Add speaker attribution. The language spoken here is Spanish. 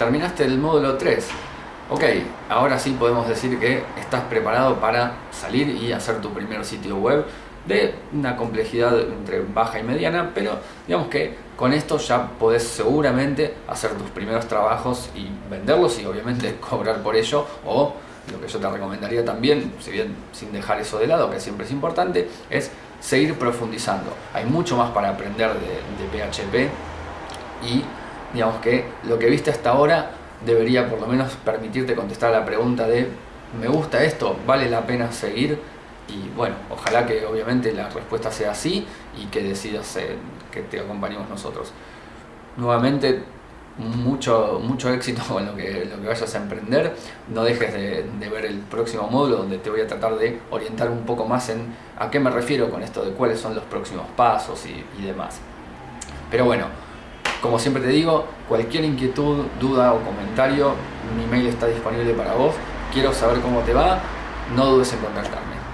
Speaker 1: terminaste el módulo 3. Ok, ahora sí podemos decir que estás preparado para salir y hacer tu primer sitio web de una complejidad entre baja y mediana, pero digamos que con esto ya podés seguramente hacer tus primeros trabajos y venderlos y obviamente cobrar por ello o lo que yo te recomendaría también, si bien sin dejar eso de lado, que siempre es importante, es seguir profundizando. Hay mucho más para aprender de, de PHP y digamos que lo que viste hasta ahora debería por lo menos permitirte contestar la pregunta de ¿me gusta esto? ¿Vale la pena seguir? Y bueno, ojalá que obviamente la respuesta sea sí y que decidas eh, que te acompañemos nosotros. Nuevamente, mucho, mucho éxito con lo que, lo que vayas a emprender. No dejes de, ver el próximo módulo donde te voy a tratar de orientar un poco más en a qué me refiero con esto de cuáles son los próximos pasos y demás. Pero bueno, como siempre te digo, cualquier inquietud, duda o comentario, mi mail está disponible para vos. Quiero saber cómo te va, no dudes en contactarme.